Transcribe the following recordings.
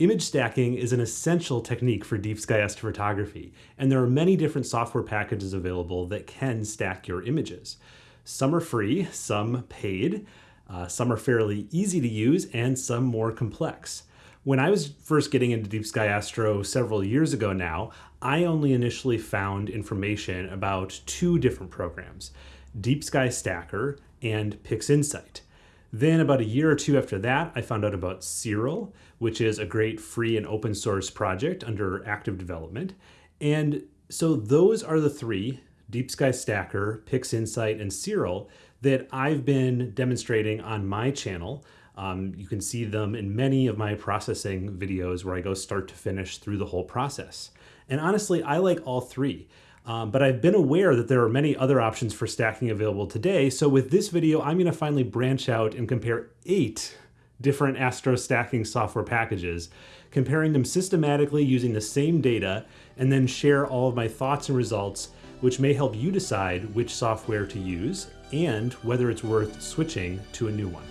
Image stacking is an essential technique for deep sky astrophotography, and there are many different software packages available that can stack your images. Some are free, some paid, uh, some are fairly easy to use, and some more complex. When I was first getting into Deep Sky Astro several years ago now, I only initially found information about two different programs, Deep Sky Stacker and PixInsight. Then about a year or two after that, I found out about Siril, which is a great free and open source project under active development. And so those are the three, Deep Sky Stacker, PixInsight, and Siril, that I've been demonstrating on my channel. Um, you can see them in many of my processing videos where I go start to finish through the whole process. And honestly, I like all three. Um, but I've been aware that there are many other options for stacking available today. So with this video, I'm gonna finally branch out and compare eight different Astro stacking software packages, comparing them systematically using the same data, and then share all of my thoughts and results, which may help you decide which software to use and whether it's worth switching to a new one.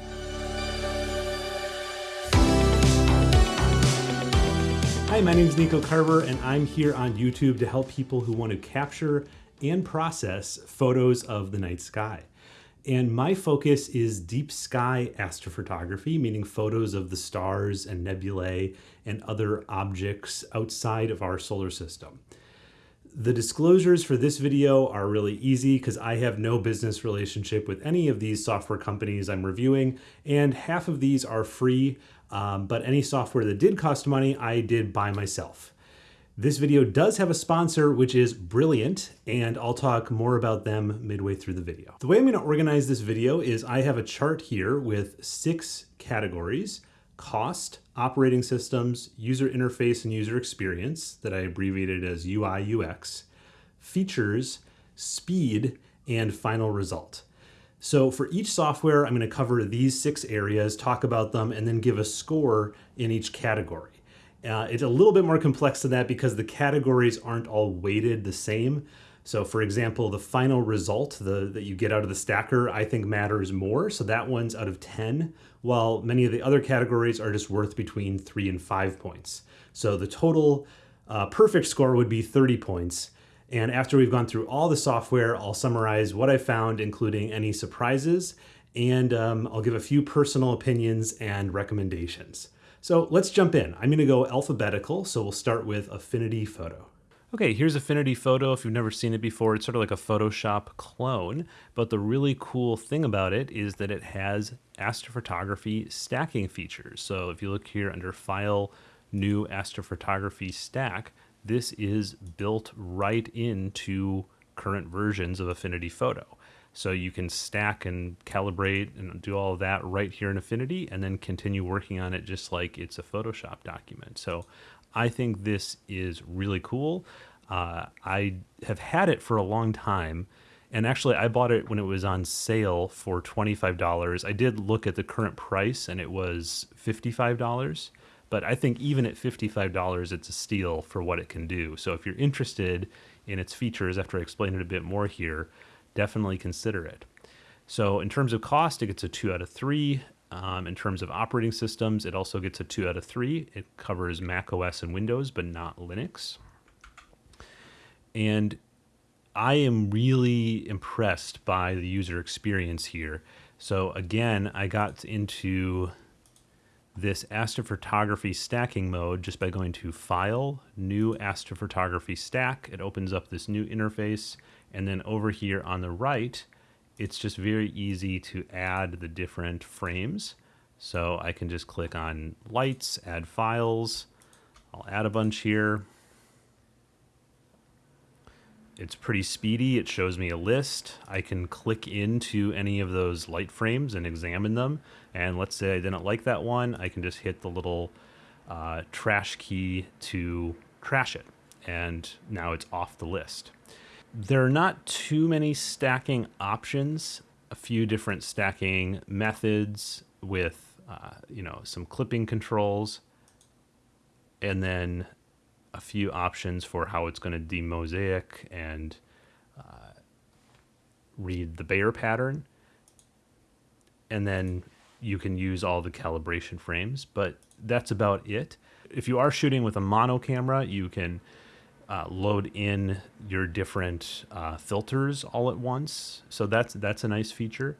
Hi, my name is Nico Carver, and I'm here on YouTube to help people who want to capture and process photos of the night sky. And my focus is deep sky astrophotography, meaning photos of the stars and nebulae and other objects outside of our solar system. The disclosures for this video are really easy because I have no business relationship with any of these software companies I'm reviewing, and half of these are free, um, but any software that did cost money, I did buy myself. This video does have a sponsor, which is Brilliant, and I'll talk more about them midway through the video. The way I'm gonna organize this video is I have a chart here with six categories, cost, operating systems, user interface and user experience that I abbreviated as UI UX, features, speed, and final result. So for each software, I'm going to cover these six areas, talk about them, and then give a score in each category. Uh, it's a little bit more complex than that because the categories aren't all weighted the same. So for example, the final result the, that you get out of the stacker, I think matters more. So that one's out of 10, while many of the other categories are just worth between three and five points. So the total uh, perfect score would be 30 points. And after we've gone through all the software, I'll summarize what I found, including any surprises, and um, I'll give a few personal opinions and recommendations. So let's jump in. I'm gonna go alphabetical, so we'll start with Affinity Photo. Okay, here's Affinity Photo. If you've never seen it before, it's sort of like a Photoshop clone, but the really cool thing about it is that it has astrophotography stacking features. So if you look here under File, New Astrophotography Stack, this is built right into current versions of Affinity Photo. So you can stack and calibrate and do all of that right here in Affinity and then continue working on it just like it's a Photoshop document. So I think this is really cool. Uh, I have had it for a long time. And actually, I bought it when it was on sale for $25. I did look at the current price and it was $55. But I think even at $55, it's a steal for what it can do. So if you're interested in its features after I explain it a bit more here, definitely consider it. So in terms of cost, it gets a two out of three. Um, in terms of operating systems, it also gets a two out of three. It covers Mac OS and Windows, but not Linux. And I am really impressed by the user experience here. So again, I got into this astrophotography stacking mode just by going to File, New Astrophotography Stack. It opens up this new interface. And then over here on the right, it's just very easy to add the different frames. So I can just click on lights, add files. I'll add a bunch here. It's pretty speedy. It shows me a list. I can click into any of those light frames and examine them. And let's say I didn't like that one, I can just hit the little uh, trash key to trash it. And now it's off the list. There are not too many stacking options, a few different stacking methods with, uh, you know, some clipping controls, and then a few options for how it's going to demosaic and uh, read the Bayer pattern. And then you can use all the calibration frames, but that's about it. if you are shooting with a mono camera, you can uh, load in your different uh, filters all at once. So that's that's a nice feature.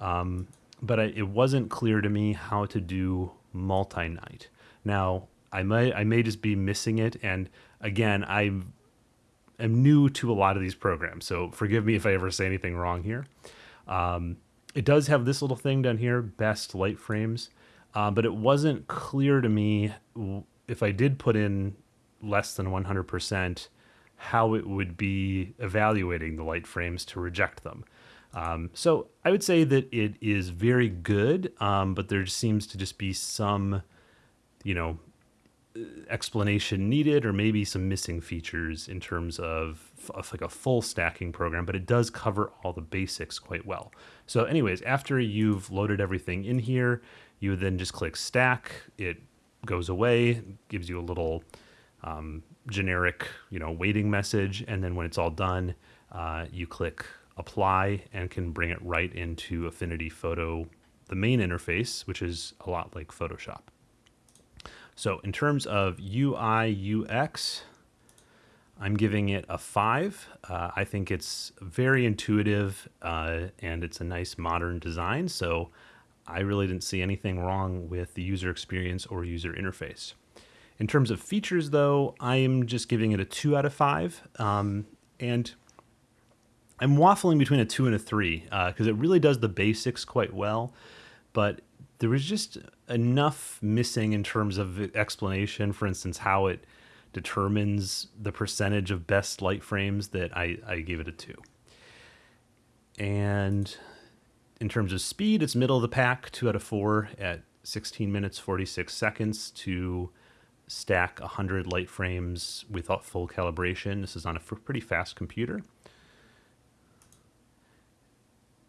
Um, but I, it wasn't clear to me how to do multi-night. Now I may I may just be missing it, and again I am new to a lot of these programs, so forgive me if I ever say anything wrong here. Um, it does have this little thing down here, best light frames, uh, but it wasn't clear to me if I did put in less than 100%, how it would be evaluating the light frames to reject them. Um, so I would say that it is very good, um, but there seems to just be some, you know, explanation needed or maybe some missing features in terms of, of, like a full stacking program, but it does cover all the basics quite well. So anyways, after you've loaded everything in here, you then just click stack. It goes away, gives you a little um, generic, you know, waiting message. And then when it's all done, uh, you click apply and can bring it right into Affinity Photo, the main interface, which is a lot like Photoshop. So in terms of UI UX, I'm giving it a five. Uh, I think it's very intuitive uh, and it's a nice modern design. So I really didn't see anything wrong with the user experience or user interface. In terms of features, though, I'm just giving it a two out of five. Um, and I'm waffling between a two and a three because uh, it really does the basics quite well. But there was just enough missing in terms of explanation, for instance, how it determines the percentage of best light frames that I, I gave it a two. And in terms of speed, it's middle of the pack, two out of four at 16 minutes, 46 seconds to stack 100 light frames without full calibration. This is on a pretty fast computer.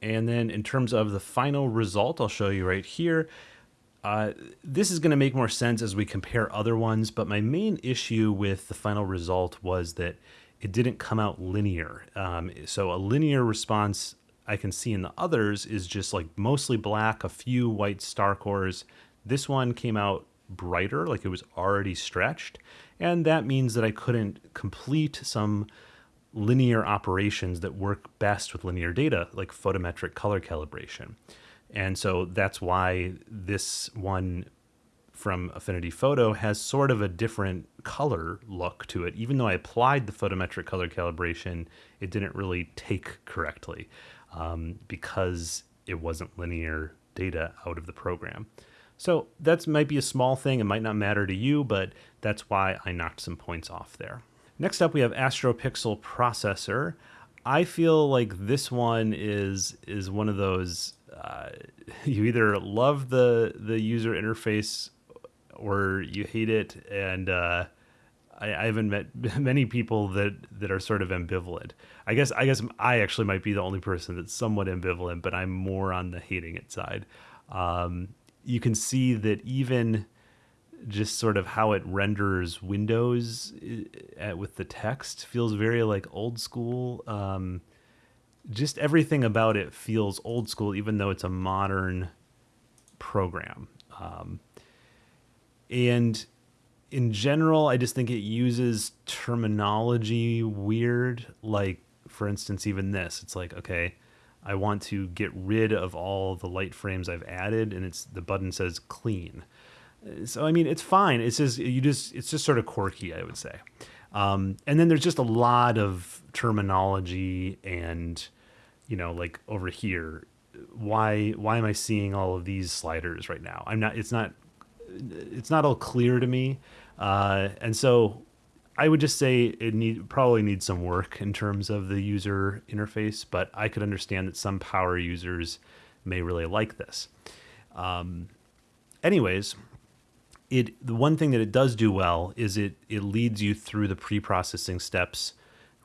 And then in terms of the final result, I'll show you right here. Uh, this is going to make more sense as we compare other ones, but my main issue with the final result was that it didn't come out linear. Um, so a linear response I can see in the others is just like mostly black, a few white star cores. This one came out brighter, like it was already stretched. And that means that I couldn't complete some linear operations that work best with linear data, like photometric color calibration. And so that's why this one from Affinity Photo has sort of a different color look to it. Even though I applied the photometric color calibration, it didn't really take correctly um, because it wasn't linear data out of the program. So that might be a small thing. It might not matter to you, but that's why I knocked some points off there. Next up, we have AstroPixel Processor. I feel like this one is is one of those uh, you either love the the user interface or you hate it, and uh, I, I, haven't met many people that that are sort of ambivalent. I guess I guess I actually might be the only person that's somewhat ambivalent, but I'm more on the hating it side. Um, you can see that even just sort of how it renders windows uh, with the text feels very like old school. Um, just everything about it feels old school, even though it's a modern program. Um, and in general, I just think it uses terminology weird. Like, for instance, even this, it's like, okay, I want to get rid of all the light frames I've added, and it's the button says clean. So I mean, it's fine. It's just you just it's just sort of quirky, I would say. Um, and then there's just a lot of terminology and you know like over here why why am i seeing all of these sliders right now i'm not it's not it's not all clear to me uh, and so i would just say it need probably needs some work in terms of the user interface but i could understand that some power users may really like this um, anyways it the one thing that it does do well is it it leads you through the pre-processing steps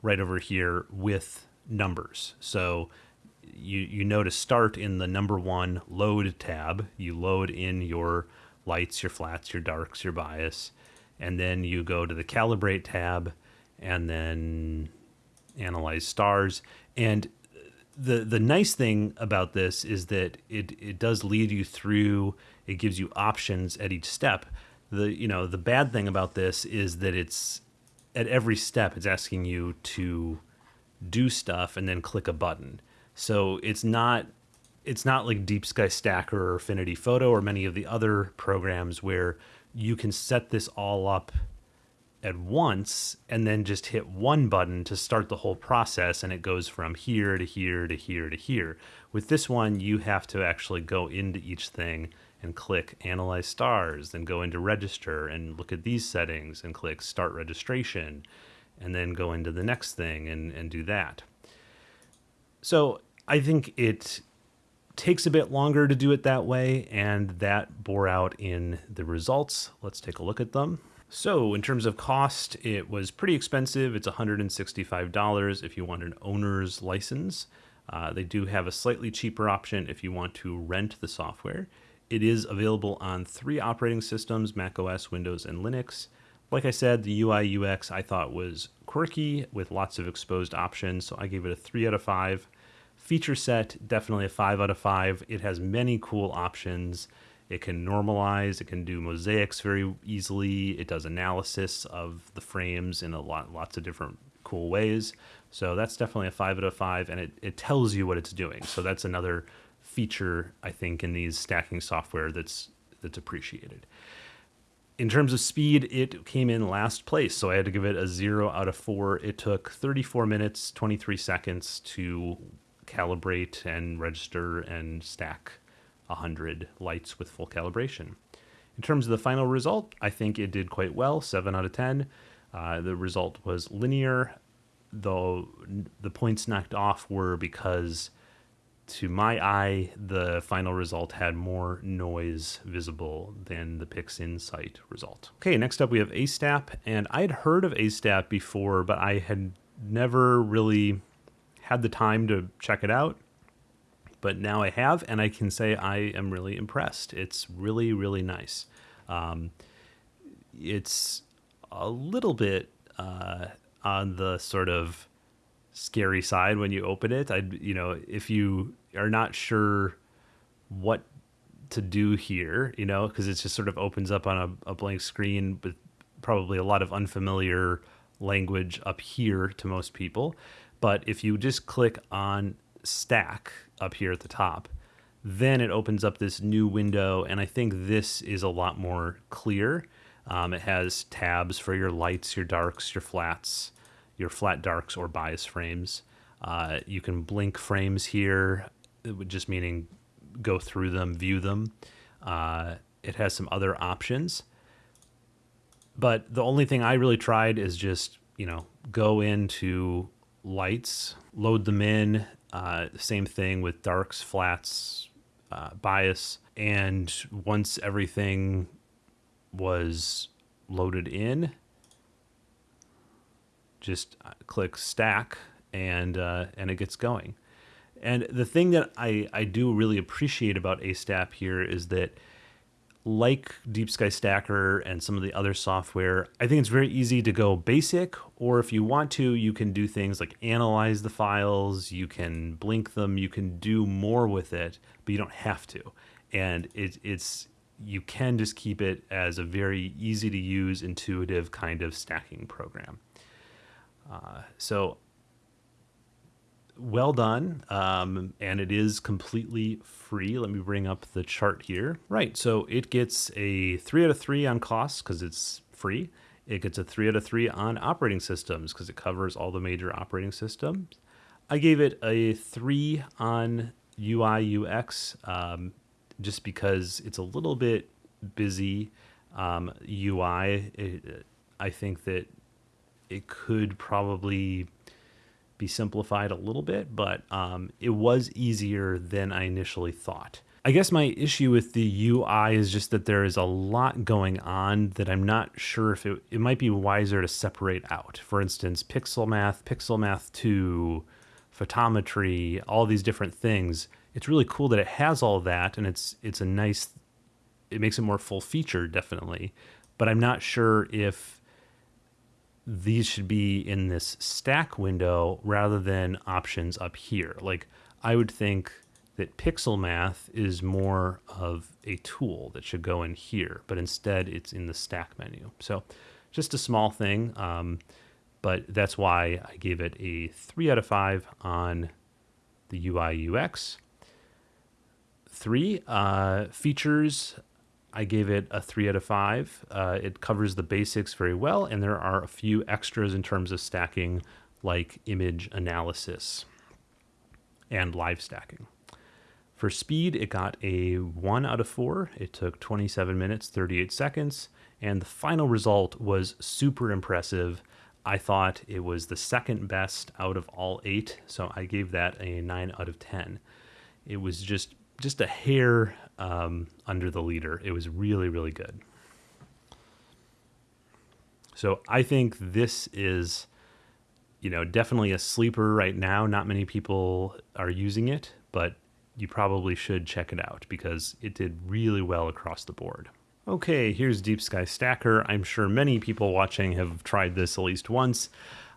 right over here with numbers. So you you know to start in the number one load tab. You load in your lights, your flats, your darks, your bias, and then you go to the calibrate tab, and then analyze stars. And the the nice thing about this is that it it does lead you through. It gives you options at each step. The you know the bad thing about this is that it's at every step it's asking you to do stuff and then click a button. So it's not it's not like Deep Sky Stacker or Affinity Photo or many of the other programs where you can set this all up at once and then just hit one button to start the whole process and it goes from here to here to here to here. With this one, you have to actually go into each thing and click analyze stars, then go into register and look at these settings and click start registration and then go into the next thing and, and do that. So I think it takes a bit longer to do it that way, and that bore out in the results. Let's take a look at them. So, in terms of cost, it was pretty expensive. It's $165 if you want an owner's license. Uh, they do have a slightly cheaper option if you want to rent the software. It is available on three operating systems Mac OS, Windows, and Linux. Like I said, the UI UX I thought was quirky with lots of exposed options, so I gave it a 3 out of 5. Feature set, definitely a 5 out of 5. It has many cool options. It can normalize, it can do mosaics very easily. It does analysis of the frames in a lot lots of different cool ways. So that's definitely a 5 out of 5 and it, it tells you what it's doing. So that's another feature I think in these stacking software that's that's appreciated. In terms of speed, it came in last place, so I had to give it a 0 out of 4. It took 34 minutes, 23 seconds to calibrate and register and stack 100 lights with full calibration. In terms of the final result, I think it did quite well, 7 out of 10. Uh, the result was linear, though the points knocked off were because, to my eye, the final result had more noise visible than the PixInsight result. Okay, next up we have ASTAP, and I had heard of ASTAP before, but I had never really had the time to check it out, but now I have, and I can say I am really impressed. It's really, really nice. Um, it's a little bit uh, on the sort of scary side when you open it. I, you know, if you are not sure what to do here, you know, because it just sort of opens up on a, a blank screen with probably a lot of unfamiliar language up here to most people. But if you just click on stack up here at the top, then it opens up this new window. And I think this is a lot more clear. Um, it has tabs for your lights, your darks, your flats, your flat darks or bias frames. Uh, you can blink frames here, just meaning go through them, view them. Uh, it has some other options. But the only thing I really tried is just, you know, go into lights, load them in. Uh, same thing with darks, flats, uh, bias. And once everything was loaded in, just uh, click stack and uh, and it gets going. And the thing that I, I do really appreciate about ASTAP here is that like Deep Sky Stacker and some of the other software, I think it's very easy to go basic, or if you want to, you can do things like analyze the files, you can blink them, you can do more with it, but you don't have to. And it, it's you can just keep it as a very easy to use, intuitive kind of stacking program. Uh, so well done. Um, and it is completely free. Let me bring up the chart here. Right. So it gets a three out of three on costs because it's free. It gets a three out of three on operating systems because it covers all the major operating systems. I gave it a three on UI UX um, just because it's a little bit busy um, UI. It, I think that it could probably be simplified a little bit, but um, it was easier than I initially thought. I guess my issue with the UI is just that there is a lot going on that I'm not sure if it, it might be wiser to separate out. For instance, Pixel Math, Pixel Math 2, photometry, all these different things. It's really cool that it has all that and it's it's a nice it makes it more full featured definitely. But I'm not sure if these should be in this stack window rather than options up here. Like I would think that pixel math is more of a tool that should go in here, but instead it's in the stack menu. So just a small thing, um, but that's why I gave it a three out of five on the UI UX. Three uh, features, I gave it a three out of five. Uh, it covers the basics very well, and there are a few extras in terms of stacking, like image analysis and live stacking. For speed, it got a 1 out of 4. It took 27 minutes, 38 seconds, and the final result was super impressive. I thought it was the second best out of all eight, so I gave that a 9 out of 10. It was just just a hair um, under the leader. It was really, really good. So I think this is, you know, definitely a sleeper right now. Not many people are using it, but you probably should check it out because it did really well across the board. Okay, here's Deep Sky Stacker. I'm sure many people watching have tried this at least once.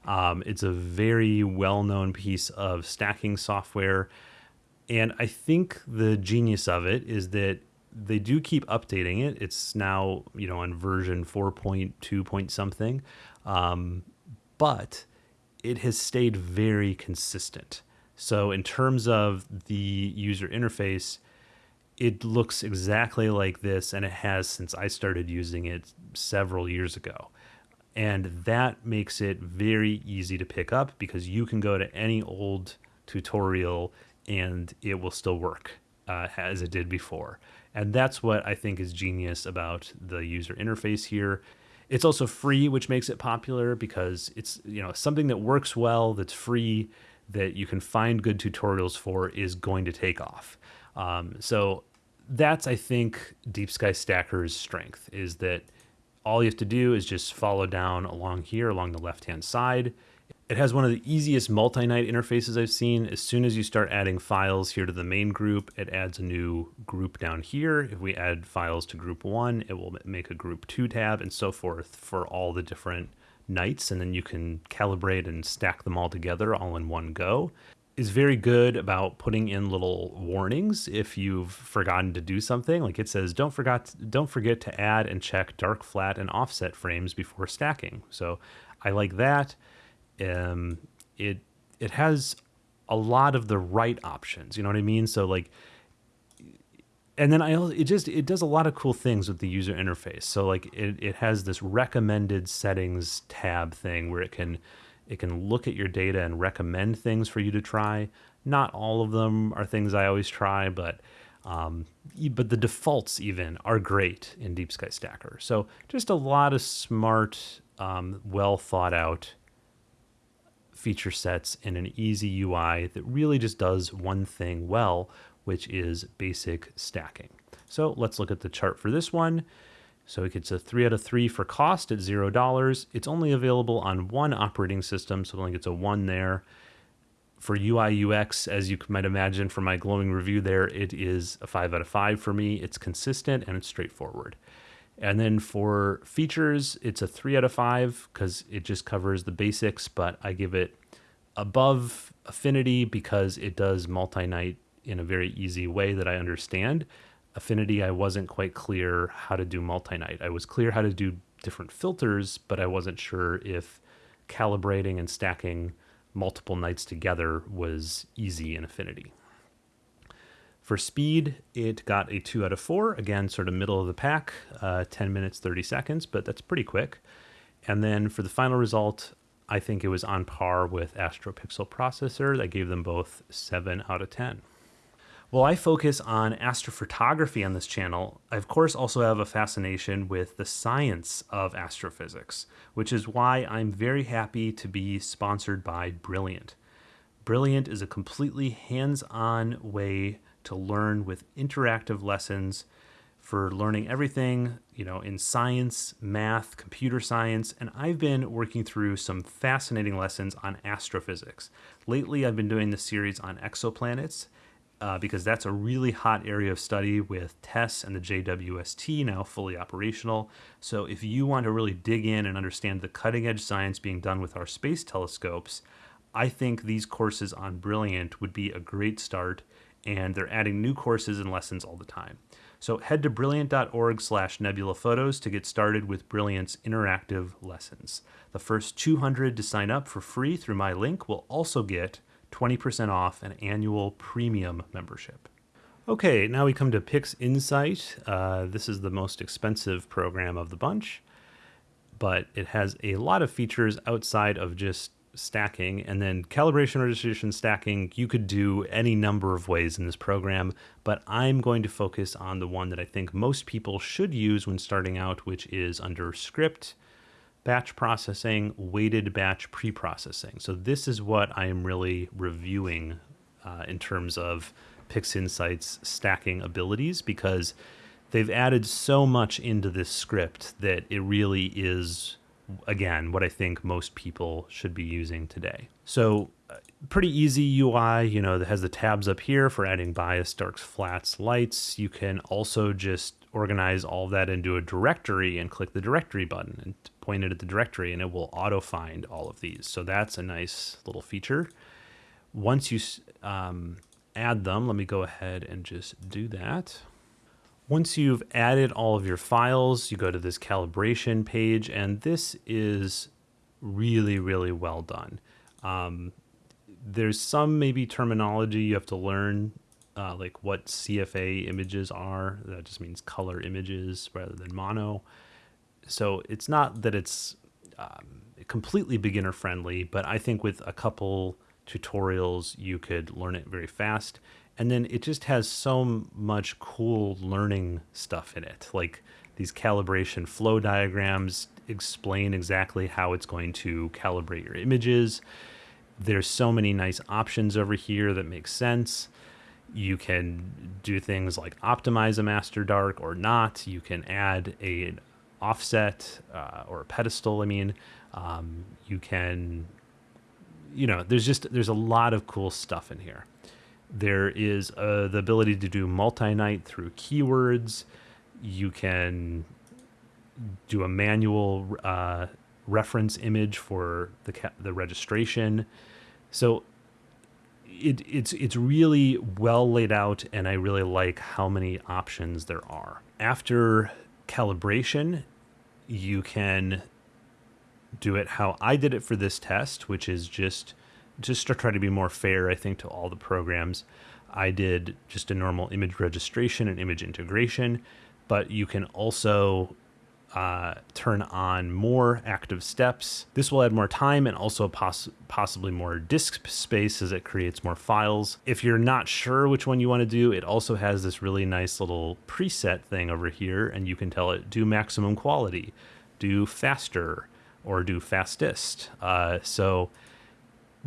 Um, it's a very well known piece of stacking software. And I think the genius of it is that they do keep updating it. It's now, you know, on version 4.2 point something. Um, but it has stayed very consistent. So, in terms of the user interface, it looks exactly like this, and it has since I started using it several years ago. And that makes it very easy to pick up because you can go to any old tutorial and it will still work uh, as it did before. And that's what I think is genius about the user interface here. It's also free, which makes it popular because it's you know something that works well, that's free, that you can find good tutorials for is going to take off. Um, so that's I think Deep Sky Stacker's strength is that all you have to do is just follow down along here along the left hand side. It has one of the easiest multi-night interfaces I've seen. As soon as you start adding files here to the main group, it adds a new group down here. If we add files to group one, it will make a group two tab and so forth for all the different nights. And then you can calibrate and stack them all together all in one go is very good about putting in little warnings if you've forgotten to do something. Like it says, don't forget don't forget to add and check dark, flat, and offset frames before stacking. So I like that. Um, it it has a lot of the right options. You know what I mean? So like, and then I it just it does a lot of cool things with the user interface. So like it it has this recommended settings tab thing where it can it can look at your data and recommend things for you to try. Not all of them are things I always try, but um, but the defaults even are great in Deep Sky Stacker. So just a lot of smart, um, well thought out feature sets in an easy UI that really just does one thing well, which is basic stacking. So let's look at the chart for this one. So it gets a three out of three for cost at zero dollars. It's only available on one operating system, so only gets a one there. For UI UX, as you might imagine from my glowing review there, it is a five out of five for me. It's consistent and it's straightforward. And then for features, it's a three out of five because it just covers the basics, but I give it above affinity because it does multi night in a very easy way that I understand. Affinity, I wasn't quite clear how to do multi-night. I was clear how to do different filters, but I wasn't sure if calibrating and stacking multiple nights together was easy in Affinity. For speed, it got a 2 out of 4. Again, sort of middle of the pack, uh, 10 minutes, 30 seconds, but that's pretty quick. And then for the final result, I think it was on par with AstroPixel Processor. That gave them both 7 out of 10. While I focus on astrophotography on this channel, I of course also have a fascination with the science of astrophysics, which is why I'm very happy to be sponsored by Brilliant. Brilliant is a completely hands-on way to learn with interactive lessons for learning everything, you know, in science, math, computer science, and I've been working through some fascinating lessons on astrophysics. Lately, I've been doing the series on exoplanets, uh, because that's a really hot area of study with TESS and the JWST now fully operational. So if you want to really dig in and understand the cutting edge science being done with our space telescopes, I think these courses on Brilliant would be a great start. And they're adding new courses and lessons all the time. So head to brilliant.org slash nebula photos to get started with Brilliant's interactive lessons. The first 200 to sign up for free through my link will also get 20% off an annual premium membership. Okay, now we come to PixInsight. Uh, this is the most expensive program of the bunch, but it has a lot of features outside of just stacking and then calibration registration stacking you could do any number of ways in this program but i'm going to focus on the one that i think most people should use when starting out which is under script batch processing weighted batch pre-processing. So this is what i am really reviewing uh, in terms of PixInsight's stacking abilities because they've added so much into this script that it really is again, what I think most people should be using today. So uh, pretty easy UI, you know, that has the tabs up here for adding bias, darks, flats, lights. You can also just organize all that into a directory and click the directory button and point it at the directory and it will auto find all of these. So that's a nice little feature. Once you um, add them, let me go ahead and just do that. Once you've added all of your files, you go to this calibration page, and this is really, really well done. Um, there's some maybe terminology you have to learn, uh, like what CFA images are. That just means color images rather than mono. So it's not that it's um, completely beginner friendly, but I think with a couple tutorials, you could learn it very fast and then it just has so much cool learning stuff in it. Like these calibration flow diagrams explain exactly how it's going to calibrate your images. There's so many nice options over here that make sense. You can do things like optimize a master dark or not. You can add a offset uh, or a pedestal i mean. Um, you can you know there's just there's a lot of cool stuff in here there is uh, the ability to do multi-night through keywords. You can do a manual uh, reference image for the the registration. So it, it's it's really well laid out, and I really like how many options there are. After calibration, you can do it how I did it for this test, which is just just to try to be more fair, I think, to all the programs, I did just a normal image registration and image integration, but you can also uh, turn on more active steps. This will add more time and also poss possibly more disk space as it creates more files. If you're not sure which one you want to do, it also has this really nice little preset thing over here, and you can tell it do maximum quality, do faster, or do fastest. Uh, so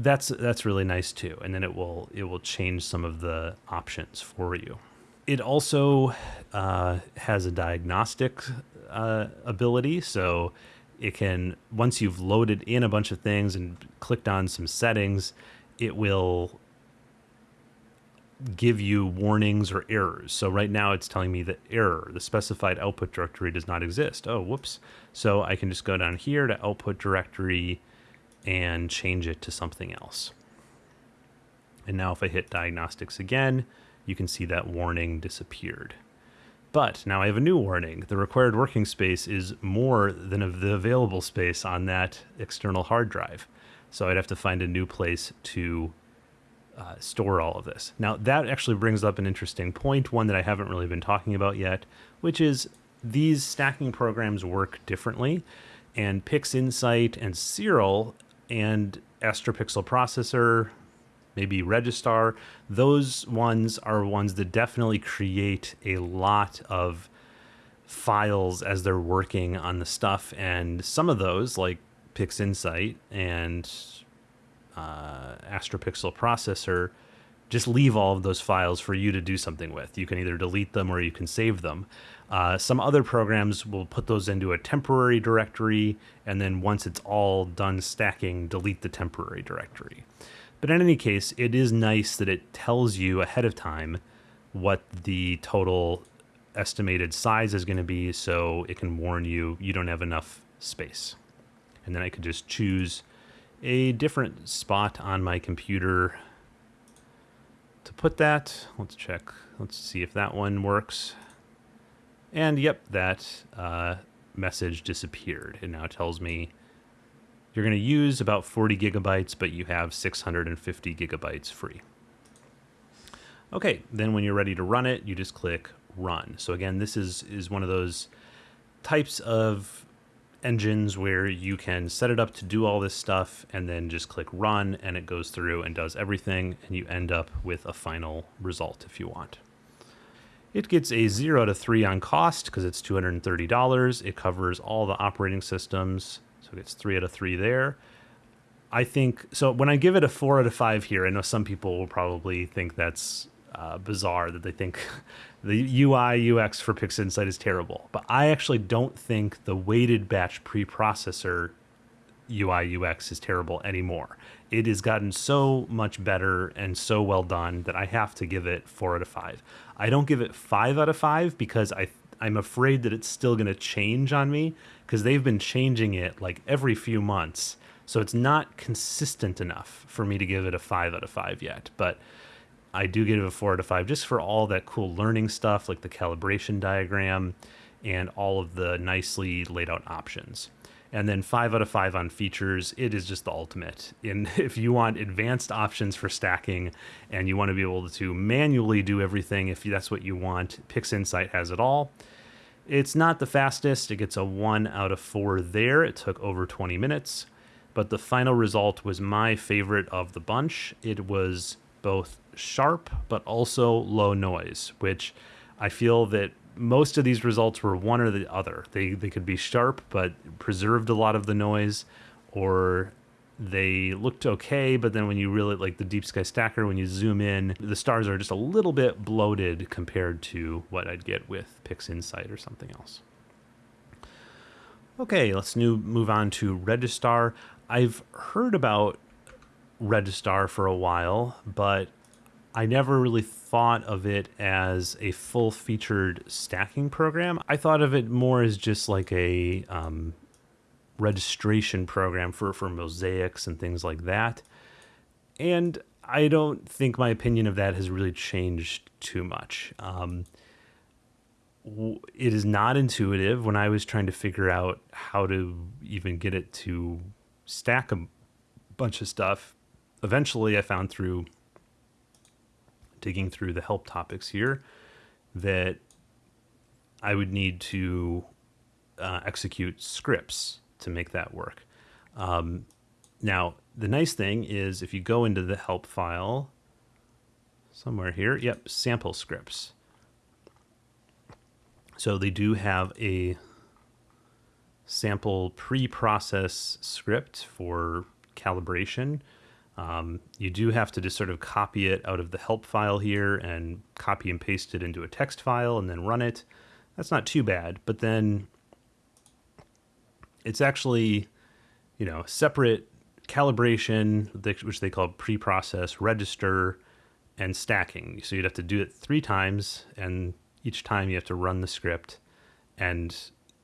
that's that's really nice too. And then it will it will change some of the options for you. It also uh, has a diagnostic uh, ability. So it can once you've loaded in a bunch of things and clicked on some settings it will give you warnings or errors. So right now it's telling me that error the specified output directory does not exist. Oh whoops. So i can just go down here to output directory and change it to something else. And now if I hit diagnostics again, you can see that warning disappeared. But now I have a new warning. The required working space is more than the available space on that external hard drive. So I'd have to find a new place to uh, store all of this. Now that actually brings up an interesting point, one that I haven't really been talking about yet, which is these stacking programs work differently. And PixInsight and Siril and Astropixel processor, maybe Registar, those ones are ones that definitely create a lot of files as they're working on the stuff. And some of those, like PixInsight and uh, Astropixel processor, just leave all of those files for you to do something with. You can either delete them or you can save them. Uh, some other programs will put those into a temporary directory, and then once it's all done stacking, delete the temporary directory. But in any case, it is nice that it tells you ahead of time what the total estimated size is going to be, so it can warn you you don't have enough space. And then I could just choose a different spot on my computer output that. Let's check. Let's see if that one works. And yep, that uh, message disappeared. It now tells me you're going to use about 40 gigabytes, but you have 650 gigabytes free. Okay, then when you're ready to run it, you just click run. So again, this is, is one of those types of engines where you can set it up to do all this stuff and then just click run and it goes through and does everything and you end up with a final result if you want. It gets a 0 to 3 on cost because it's $230. It covers all the operating systems, so it gets 3 out of 3 there. I think so. When I give it a 4 out of 5 here, I know some people will probably think that's uh, bizarre that they think the UI UX for PixInsight is terrible. But I actually don't think the weighted batch preprocessor UI UX is terrible anymore. It has gotten so much better and so well done that I have to give it four out of five. I don't give it five out of five because I I'm afraid that it's still going to change on me because they've been changing it like every few months. So it's not consistent enough for me to give it a five out of five yet. But I do give it a four out of five just for all that cool learning stuff like the calibration diagram and all of the nicely laid out options. And then five out of five on features, it is just the ultimate. And if you want advanced options for stacking and you want to be able to manually do everything, if that's what you want, PixInsight has it all. It's not the fastest, it gets a one out of four there. It took over 20 minutes, but the final result was my favorite of the bunch. It was both sharp but also low noise, which I feel that most of these results were one or the other. They they could be sharp but preserved a lot of the noise, or they looked okay, but then when you really like the Deep Sky Stacker, when you zoom in, the stars are just a little bit bloated compared to what I'd get with PixInsight or something else. Okay, let's new move on to Registar. I've heard about Registar for a while, but I never really thought of it as a full featured stacking program. I thought of it more as just like a um, registration program for, for mosaics and things like that. And I don't think my opinion of that has really changed too much. Um, it is not intuitive when I was trying to figure out how to even get it to stack a bunch of stuff. Eventually, I found through digging through the help topics here that I would need to uh, execute scripts to make that work. Um, now, the nice thing is if you go into the help file somewhere here, yep, sample scripts. So they do have a sample pre-process script for calibration um, you do have to just sort of copy it out of the help file here and copy and paste it into a text file and then run it. That's not too bad, but then it's actually, you know, separate calibration, which they call pre-process, register, and stacking. So you'd have to do it three times, and each time you have to run the script and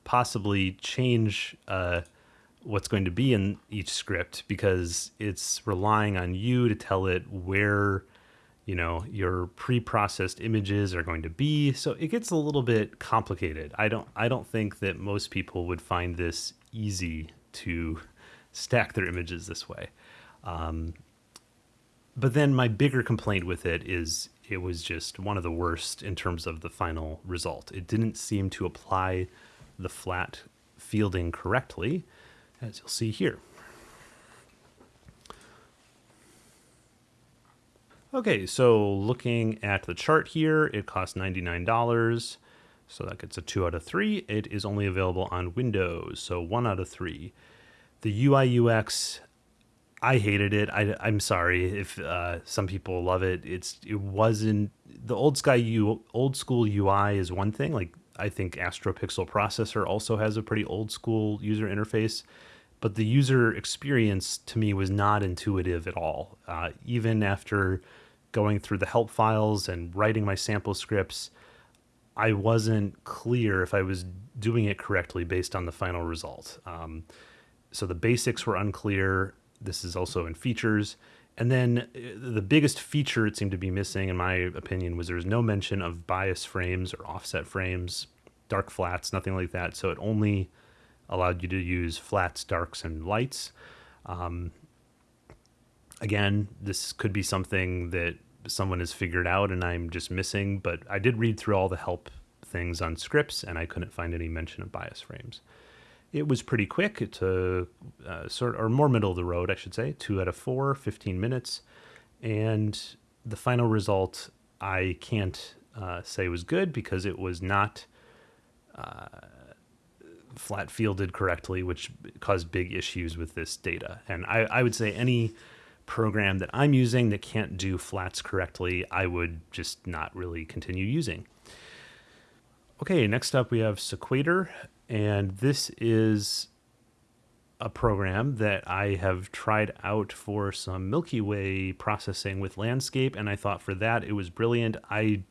possibly change uh, what's going to be in each script because it's relying on you to tell it where you know your pre-processed images are going to be. So it gets a little bit complicated. I don't i don't think that most people would find this easy to stack their images this way. Um, but then my bigger complaint with it is it was just one of the worst in terms of the final result. It didn't seem to apply the flat fielding correctly as you'll see here. Okay, so looking at the chart here, it costs $99. So that gets a 2 out of 3. It is only available on Windows, so 1 out of 3. The UI UX, I hated it. I, am sorry if uh, some people love it. It's it wasn't the old sky U old school UI is one thing. Like I think AstroPixel processor also has a pretty old school user interface but the user experience to me was not intuitive at all. Uh, even after going through the help files and writing my sample scripts, I wasn't clear if I was doing it correctly based on the final result. Um, so the basics were unclear. This is also in features. And then uh, the biggest feature it seemed to be missing, in my opinion, was there was no mention of bias frames or offset frames, dark flats, nothing like that. So it only allowed you to use flats, darks, and lights. Um, again, this could be something that someone has figured out and I'm just missing, but I did read through all the help things on scripts and I couldn't find any mention of bias frames. It was pretty quick to uh, sort or more middle of the road, I should say, two out of four, 15 minutes. And the final result, I can't uh, say was good because it was not uh, flat fielded correctly, which caused big issues with this data. And I, I would say any program that I'm using that can't do flats correctly, I would just not really continue using. Okay, next up we have Sequator, and this is a program that I have tried out for some Milky Way processing with landscape, and I thought for that it was brilliant. I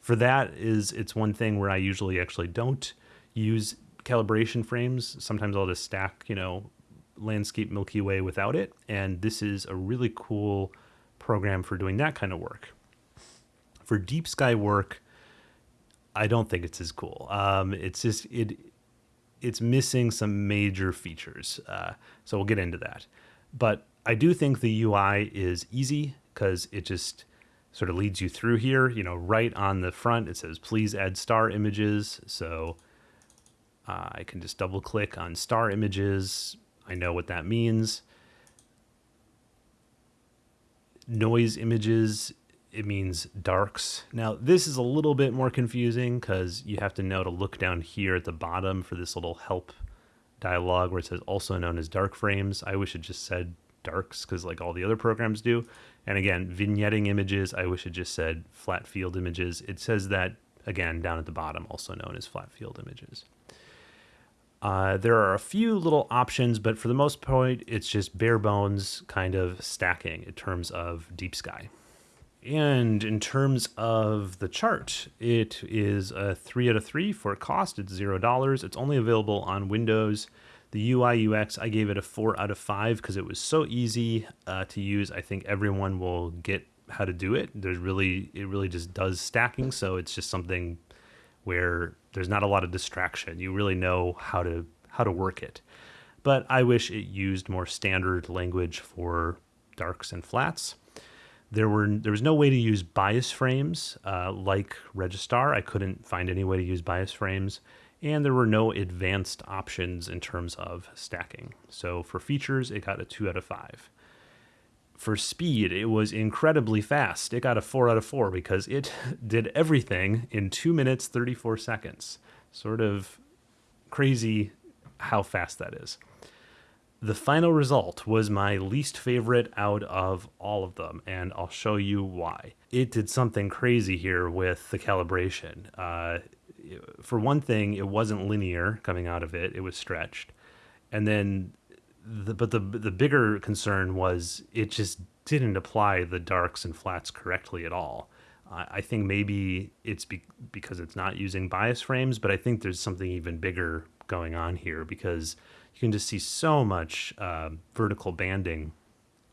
for that is it's one thing where I usually actually don't use calibration frames. Sometimes I'll just stack, you know, landscape Milky Way without it. And this is a really cool program for doing that kind of work. For deep sky work, I don't think it's as cool. Um, it's just it it's missing some major features. Uh, so we'll get into that. But I do think the UI is easy because it just sort of leads you through here. You know, right on the front it says please add star images. So uh, I can just double click on star images, I know what that means. Noise images, it means darks. Now, this is a little bit more confusing because you have to know to look down here at the bottom for this little help dialog where it says also known as dark frames. I wish it just said darks because like all the other programs do. And again, vignetting images, I wish it just said flat field images. It says that again down at the bottom, also known as flat field images. Uh, there are a few little options, but for the most part, it's just bare bones kind of stacking in terms of deep sky. And in terms of the chart, it is a three out of three for cost. It's zero dollars. It's only available on Windows. The UI UX, I gave it a four out of five because it was so easy uh, to use. I think everyone will get how to do it. There's really, it really just does stacking. So it's just something where there's not a lot of distraction. You really know how to how to work it. But I wish it used more standard language for darks and flats. There were there was no way to use bias frames uh, like Registar. I couldn't find any way to use bias frames, and there were no advanced options in terms of stacking. So for features, it got a two out of five for speed, it was incredibly fast. It got a 4 out of 4 because it did everything in 2 minutes 34 seconds. Sort of crazy how fast that is. The final result was my least favorite out of all of them, and I'll show you why. It did something crazy here with the calibration. Uh, for one thing, it wasn't linear coming out of it, it was stretched. And then the, but the the bigger concern was it just didn't apply the darks and flats correctly at all. I think maybe it's be, because it's not using bias frames, but I think there's something even bigger going on here because you can just see so much uh, vertical banding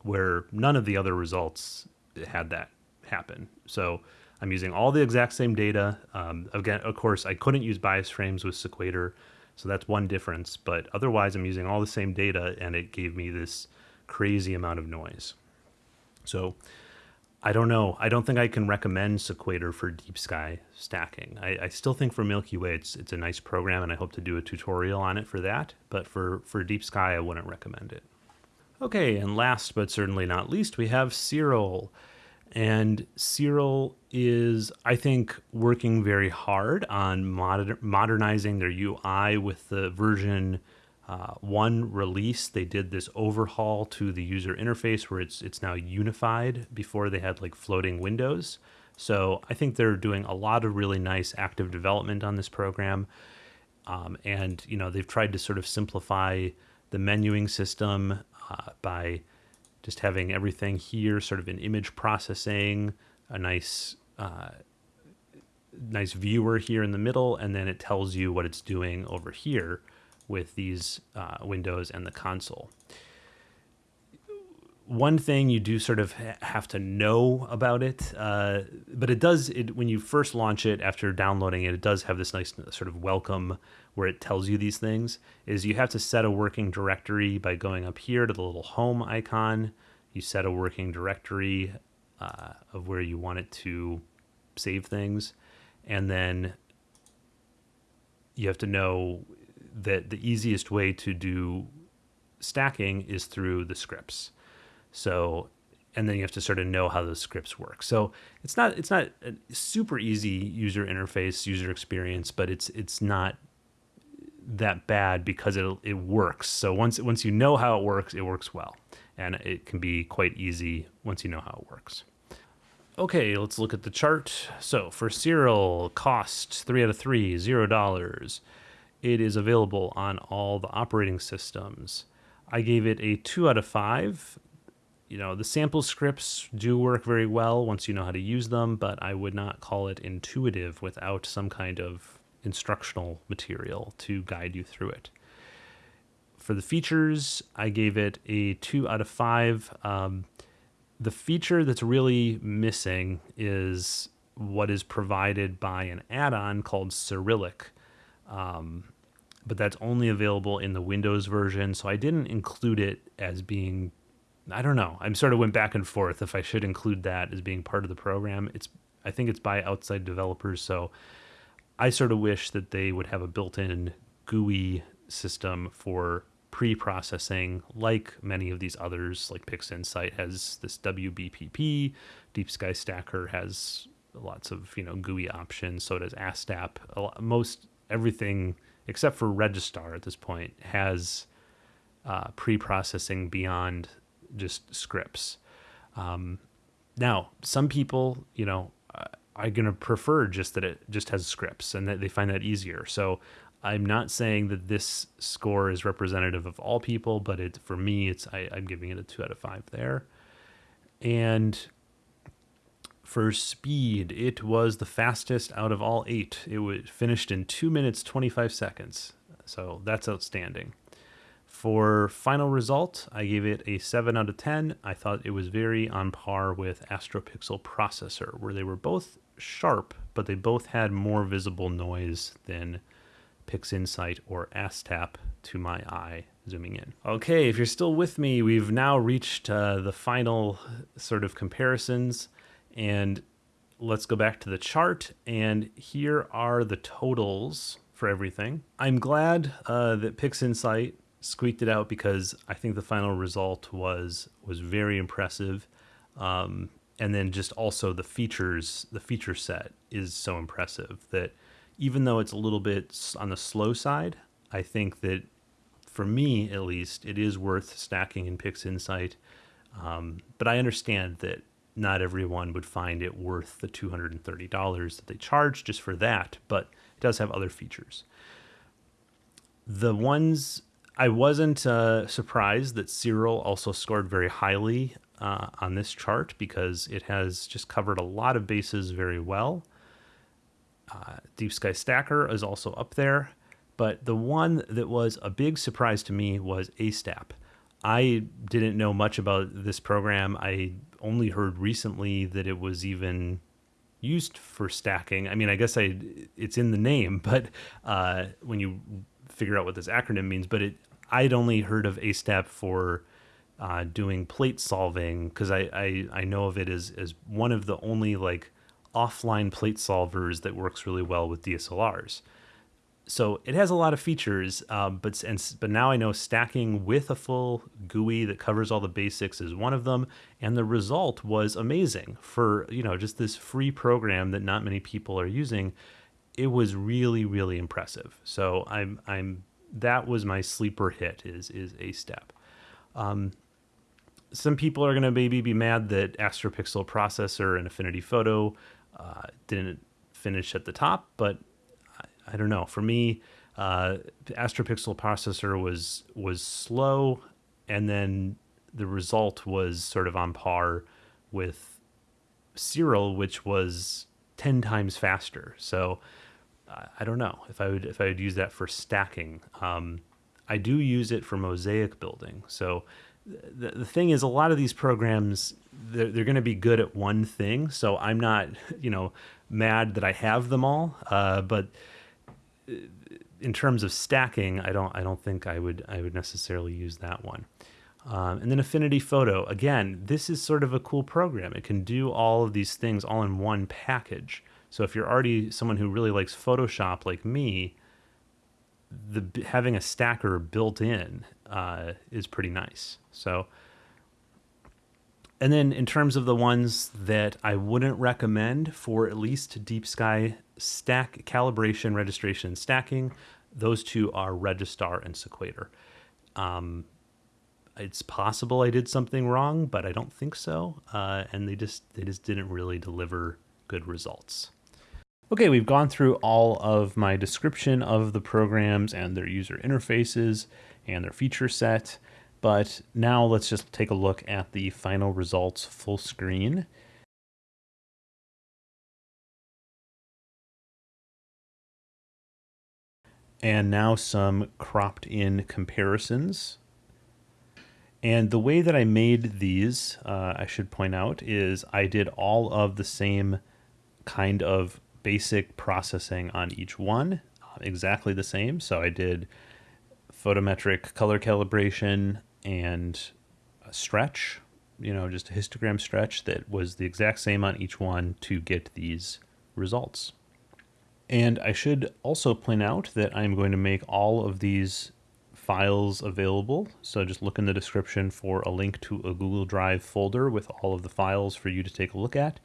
where none of the other results had that happen. So I'm using all the exact same data. Um, again, of course, I couldn't use bias frames with Sequator so that's one difference. But otherwise, I'm using all the same data and it gave me this crazy amount of noise. So I don't know. I don't think I can recommend Sequator for deep sky stacking. I, I, still think for Milky Way, it's it's a nice program, and I hope to do a tutorial on it for that. But for for deep sky, I wouldn't recommend it. Okay, and last but certainly not least, we have Siril, And Siril is, I think, working very hard on moder- modernizing their UI with the version uh, one release. They did this overhaul to the user interface where it's it's now unified. Before they had like floating windows. So I think they're doing a lot of really nice active development on this program. Um, and you know they've tried to sort of simplify the menuing system uh, by just having everything here sort of in image processing, a nice uh, nice viewer here in the middle, and then it tells you what it's doing over here with these uh, windows and the console. one thing you do sort of have to know about it, uh, but it does. It, when you first launch it after downloading it, it does have this nice sort of welcome where it tells you these things. Is you have to set a working directory by going up here to the little home icon. You set a working directory uh, of where you want it to save things, and then you have to know that the easiest way to do stacking is through the scripts. So, and then you have to sort of know how those scripts work. So it's not it's not a super easy user interface, user experience, but it's it's not that bad because it it works. So once once you know how it works, it works well, and it can be quite easy once you know how it works. Okay, let's look at the chart. So for Siril, cost three out of three, zero dollars. It is available on all the operating systems. I gave it a two out of five you know, the sample scripts do work very well once you know how to use them, but I would not call it intuitive without some kind of instructional material to guide you through it. For the features, I gave it a two out of five. Um, the feature that's really missing is what is provided by an add on called Sirilic. Um, but that's only available in the Windows version, so I didn't include it as being I don't know. I'm sort of went back and forth if I should include that as being part of the program. It's I think it's by outside developers, so I sort of wish that they would have a built-in GUI system for pre-processing like many of these others like PixInsight has this WBPP, Deep Sky Stacker has lots of, you know, GUI options, so does ASTAP. Most everything except for Registar at this point has uh, pre-processing beyond just scripts. Um, now, some people, you know, are going to prefer just that it just has scripts and that they find that easier. So I'm not saying that this score is representative of all people, but it for me, it's I, I'm giving it a two out of five there. And for speed, it was the fastest out of all eight. It was finished in two minutes twenty five seconds. So that's outstanding. For final result, I gave it a 7 out of 10. I thought it was very on par with AstroPixel Processor, where they were both sharp, but they both had more visible noise than PixInsight or ASTAP to my eye zooming in. Okay, if you're still with me, we've now reached uh, the final sort of comparisons, and let's go back to the chart, and here are the totals for everything. I'm glad uh, that PixInsight squeaked it out because I think the final result was was very impressive. Um, and then just also the features, the feature set is so impressive that even though it's a little bit on the slow side, I think that for me at least, it is worth stacking in PixInsight. Um, but I understand that not everyone would find it worth the $230 that they charge just for that, but it does have other features. The ones I wasn't uh, surprised that Siril also scored very highly uh, on this chart because it has just covered a lot of bases very well. Uh, Deep Sky Stacker is also up there, but the one that was a big surprise to me was ASTAP. I didn't know much about this program. I only heard recently that it was even used for stacking. I mean, I guess I it's in the name, but uh, when you figure out what this acronym means, but it I'd only heard of ASTAP for uh, doing plate solving because I, I, I know of it as, as one of the only like offline plate solvers that works really well with DSLRs. So it has a lot of features, um, but and but now I know stacking with a full GUI that covers all the basics is one of them, and the result was amazing for you know just this free program that not many people are using. It was really really impressive. So I'm I'm that was my sleeper hit is is ASTAP. Um, some people are going to maybe be mad that AstroPixel processor and Affinity Photo uh, didn't finish at the top, but I, don't know. For me, uh, the AstroPixel processor was was slow, and then the result was sort of on par with Siril, which was ten times faster. So I don't know if I would if I would use that for stacking. Um, I do use it for mosaic building. So the, the thing is, a lot of these programs, they're, they're going to be good at one thing. So I'm not, you know, mad that I have them all. Uh, but in terms of stacking, I don't, I don't think I would, I would necessarily use that one. Um, and then Affinity Photo, again, this is sort of a cool program. It can do all of these things all in one package. So if you're already someone who really likes Photoshop like me, the having a stacker built in uh, is pretty nice. So, and then in terms of the ones that I wouldn't recommend for at least Deep Sky stack calibration, registration, stacking, those two are Registar and Sequator. Um, it's possible I did something wrong, but I don't think so. Uh, and they just they just didn't really deliver good results. Okay, we've gone through all of my description of the programs and their user interfaces and their feature set, but now let's just take a look at the final results full screen. And now some cropped in comparisons. And the way that I made these, uh, I should point out, is I did all of the same kind of basic processing on each one, uh, exactly the same. So I did photometric color calibration and a stretch, you know, just a histogram stretch that was the exact same on each one to get these results. And I should also point out that I'm going to make all of these files available. So just look in the description for a link to a Google Drive folder with all of the files for you to take a look at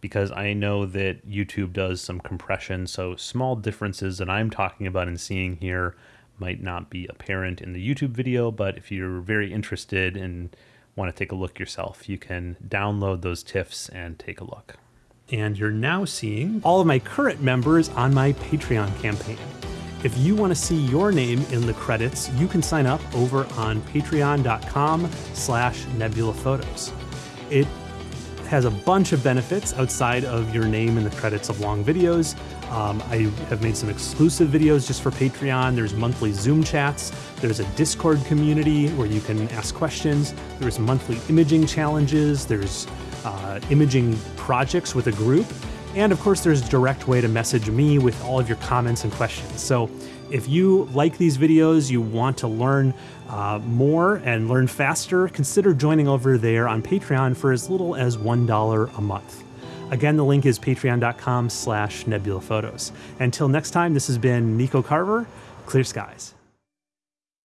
because I know that YouTube does some compression. So small differences that I'm talking about and seeing here might not be apparent in the YouTube video, but if you're very interested and want to take a look yourself, you can download those TIFFs and take a look. And you're now seeing all of my current members on my Patreon campaign. If you want to see your name in the credits, you can sign up over on patreon.com slash nebulaphotos. It has a bunch of benefits outside of your name in the credits of long videos. Um, I have made some exclusive videos just for Patreon. There's monthly Zoom chats. There's a Discord community where you can ask questions. There's monthly imaging challenges. There's uh, imaging projects with a group. And of course, there's a direct way to message me with all of your comments and questions. So if you like these videos, you want to learn uh, more and learn faster, consider joining over there on Patreon for as little as $1 a month. Again, the link is patreon.com slash nebulaphotos. Until next time, this has been Nico Carver, Clear Skies.